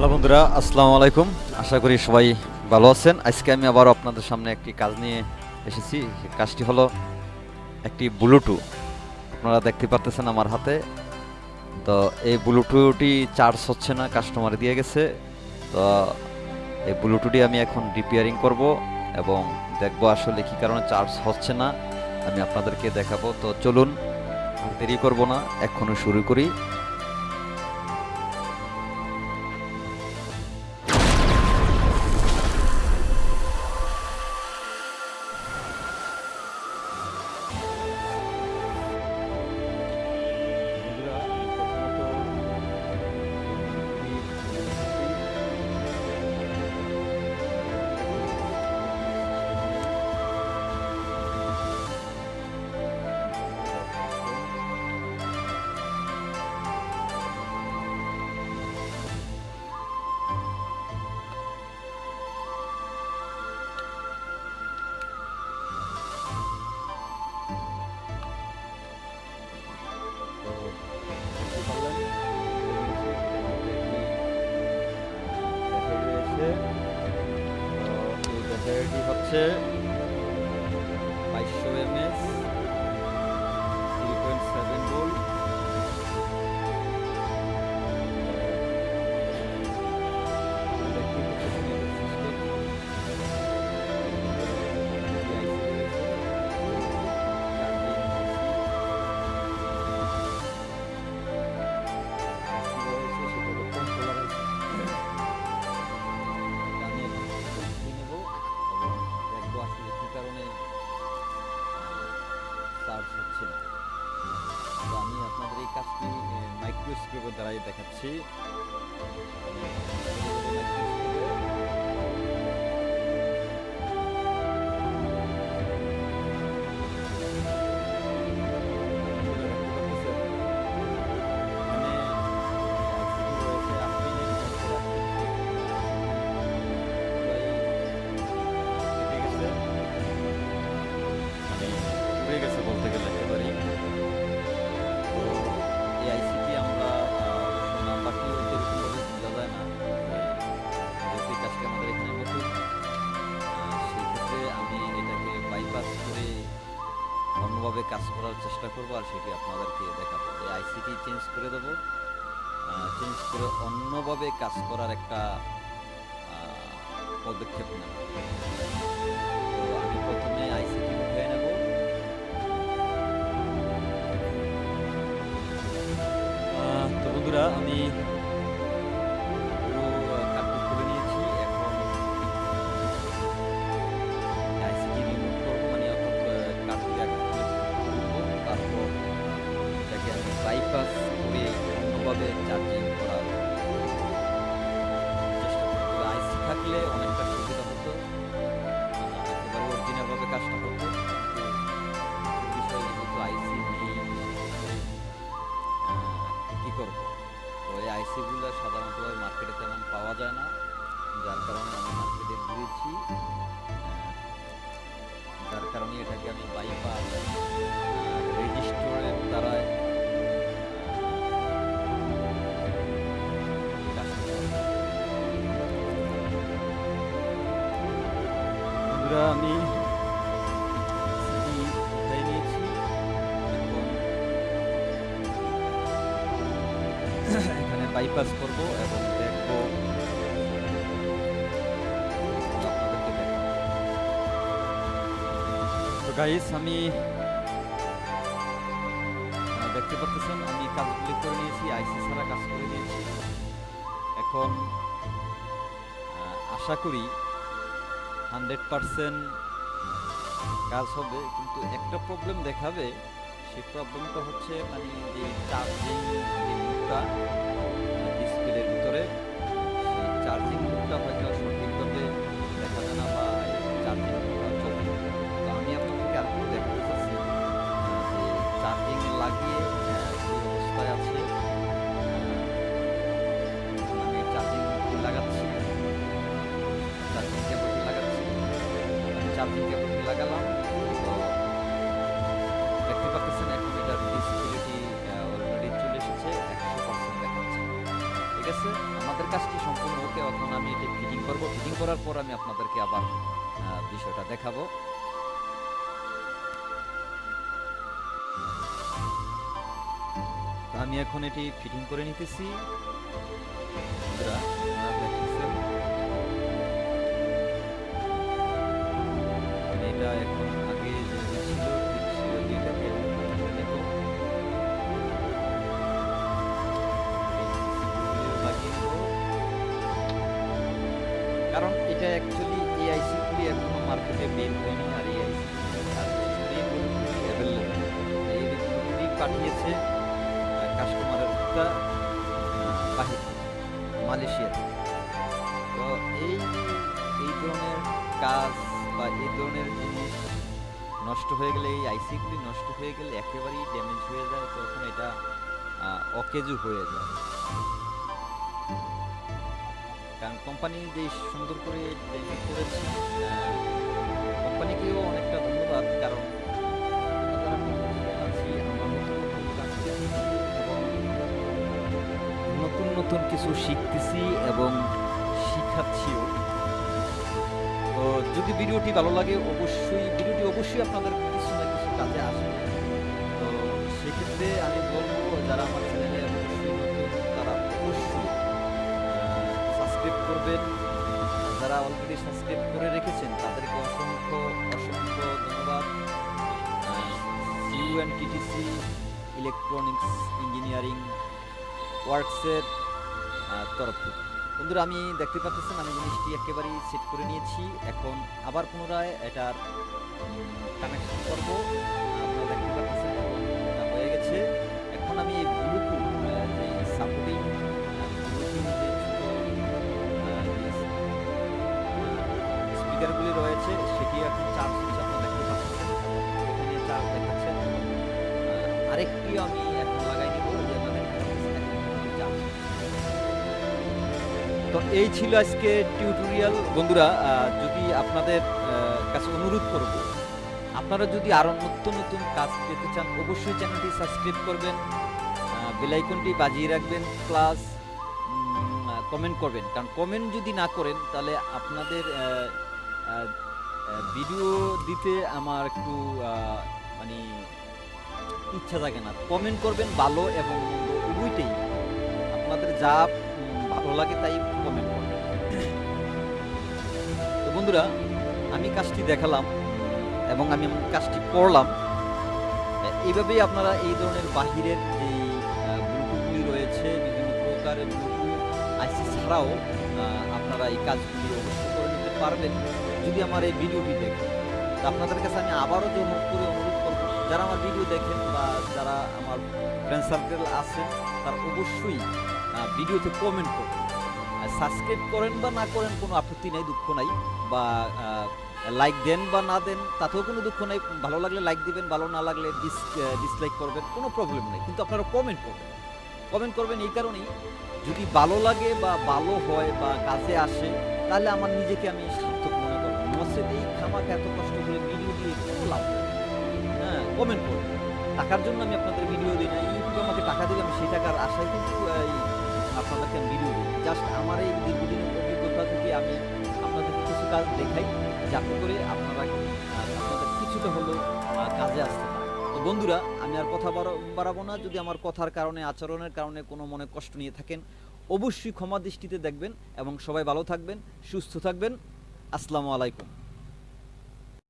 Hello বন্ধুরা, আসসালামু আলাইকুম। আশা করি সবাই ভালো আছেন। আজকে আমি আবার আপনাদের সামনে একটি কাজ নিয়ে এসেছি। কাজটি হলো একটি ব্লুটু আপনারা দেখতে পারতেছেন আমার হাতে। তো এই ব্লুটুটি চার্জ হচ্ছে না কাস্টমার দিয়ে গেছে। তো এই ব্লুটুটি আমি এখন রিপেয়ারিং করব এবং দেখব আসলে কি কারণে চার্জ হচ্ছে না। আমি আপনাদেরকে দেখাবো। তো চলুন দেরি করব না এখনও শুরু করি। 实 দেখাচ্ছি। অন্যভাবে কাজ করার চেষ্টা করব আর সেটি আপনাদেরকে দেখাবো। এই আইসিটি চেঞ্জ করে দেব। চেঞ্জ করে অন্যভাবে কাজ করার একটা পদক্ষেপ নেব। আমি প্রথমে আমি তো এই আইসিগুলো সাধারণতভাবে মার্কেটে তেমন পাওয়া যায় না, যার কারণে আমি মার্কেটে ঘুরেছি। যার কারণে এটাকে আমি বাইপাস রেজিস্টোরের দ্বারা আমি CD বাইপাস করব এবং দেখব আমি দেখতে পাচ্ছেন, আমি কাজগুলি করে নিয়েছি, আইসি ছাড়া কাজ করে নিয়েছি। এখন আশা করি হান্ড্রেড পারসেন্ট কাজ হবে, কিন্তু একটা প্রবলেম দেখাবে সেই প্রবলেমটা হচ্ছে মানে যে চার্জিং যে মুখটা ডিসপ্লের ভিতরে, সেই চার্জিং মুখটা হয়তো সঠিকভাবে দেখা যায় না বা চার্জিং আমি আপনাদেরকে আরেকটু দেখাতে চাচ্ছি? চার্জিং লাগিয়ে যে অবস্থায় আছে আমি চার্জিং লাগাচ্ছি চার্জিং কেবলটি লাগাচ্ছি চার্জিং কেবলটি লাগালাম পাচ্ছেন এখন এটার ডিসপ্লেটি অলরেডি চলে এসেছে, একশো পার্সেন্ট দেখাচ্ছে। ঠিক আছে? আমাদের কাজটি সম্পূর্ণ ওকে এখন আমি এটি ফিটিং করব। ফিটিং করার পর আমি আপনাদেরকে আবার বিষয়টা দেখাবো। আমি এখন এটি ফিটিং করে নিতেছি। এটা অ্যাকচুয়ালি এআইসি গুলি এখনও মার্কেটে বের হয়নি আর এআইসি পাঠিয়েছে কাস্টমারের একটা বাহির মালয়েশিয়া তো এই এই ধরনের কাজ বা এই ধরনের জিনিস নষ্ট হয়ে গেলে, এই আইসিগুলি নষ্ট হয়ে গেলে একেবারেই ড্যামেজ হয়ে যায়, তখন এটা অকেজু হয়ে যায়। কারণ কোম্পানি যে সুন্দর করে করেছে কোম্পানিকেও অনেকটা ধন্যবাদ কারণ নতুন নতুন কিছু শিখতেছি এবং শিখাচ্ছিও। তো যদি ভিডিওটি ভালো লাগে অবশ্যই, ভিডিওটি অবশ্যই আপনাদের কিছু না কিছু কাজে আসবে। তো সেক্ষেত্রে আমি বলব, যারা আমার চ্যানেলে করবেন যারা অলরেডি সাবস্ক্রাইব করে রেখেছেন, তাদেরকে অসংখ্য অসংখ্য ধন্যবাদ। U N TTC electronics engineering ওয়ার্কসের তরফ থেকে। বন্ধুরা, আমি দেখতে পাচ্ছেন, আমি জিনিসটি একেবারেই সেট করে নিয়েছি। এখন আবার পুনরায় এটার কানেকশন করব। আপনারা দেখতে পাচ্ছেন, হয়ে গেছে। এখন আমি এই আহ, আমি তো এই ছিল আজকে টিউটোরিয়াল বন্ধুরা যদি আপনাদের কাছে অনুরোধ করব আপনারা যদি আরও নতুন নতুন কাজ পেতে চান অবশ্যই চ্যানেলটি সাবস্ক্রাইব করবেন বেলাইকনটি বাজিয়ে রাখবেন প্লাস কমেন্ট করবেন। কারণ কমেন্ট যদি না করেন তাহলে আপনাদের ভিডিও দিতে আমার একটু মানে ইচ্ছা থাকে না। কমেন্ট করবেন ভালো এবং উভয়টাই আপনাদের যা ভালো লাগে তাই কমেন্ট করবেন। তো বন্ধুরা, আমি কাজটি দেখালাম এবং আমি কাজটি করলাম। এইভাবেই আপনারা এই ধরনের বাহিরের যে ব্লুটুথগুলি রয়েছে, বিভিন্ন প্রকারের ব্লুটুথ আইসি ছাড়াও আপনারা এই কাজগুলি অবশ্যই পারবেন যদি আমার এই ভিডিওটি দেখেন। তো আপনাদের কাছে আমি আবারও জোর করে অনুরোধ করব, যারা আমার ভিডিও দেখেন বা যারা আমার ফ্রেন্ড সার্কেল আছেন তারা অবশ্যই ভিডিওতে কমেন্ট করবেন। সাবস্ক্রাইব করেন বা না করেন, কোনো আপত্তি নাই, দুঃখ নাই, বা লাইক দেন বা না দেন, তাতেও কোনো দুঃখ নাই। ভালো লাগলে লাইক দিবেন, ভালো না লাগলে ডিস ডিসলাইক করবেন, কোনো প্রবলেম নেই। কিন্তু আপনারা কমেন্ট করবেন। কমেন্ট করবেন এই কারণেই, যদি ভালো লাগে বা ভালো হয় বা কাছে আসে তাহলে আমার নিজেকে আমি সার্থক মনে করব। নসেদ এই খামাকে এত কষ্ট করে ভিডিও দিয়ে কোনো হ্যাঁ কমেন্ট করবেন টাকার জন্য আমি আপনাদের ভিডিও দিই না। ইউটিউব আমাকে টাকা দিলে আমি সেই টাকার আশায় কিন্তু আপনাদেরকে আমি ভিডিও দিই। জাস্ট আমার এই দীর্ঘদিনের অভিজ্ঞতা থেকে আমি আপনাদেরকে কিছু কাজ দেখাই, যাতে করে আপনারা আপনাদের কিছুটা হলেও কাজে আসতে পারে তো বন্ধুরা, আমি আর কথা বাড়া- বাড়াবো না। যদি আমার কথার কারণে, আচরণের কারণে কোনো মনে কষ্ট নিয়ে থাকেন অবশ্যই ক্ষমা দৃষ্টিতে দেখবেন এবং সবাই ভালো থাকবেন সুস্থ থাকবেন। আসসালামু আলাইকুম।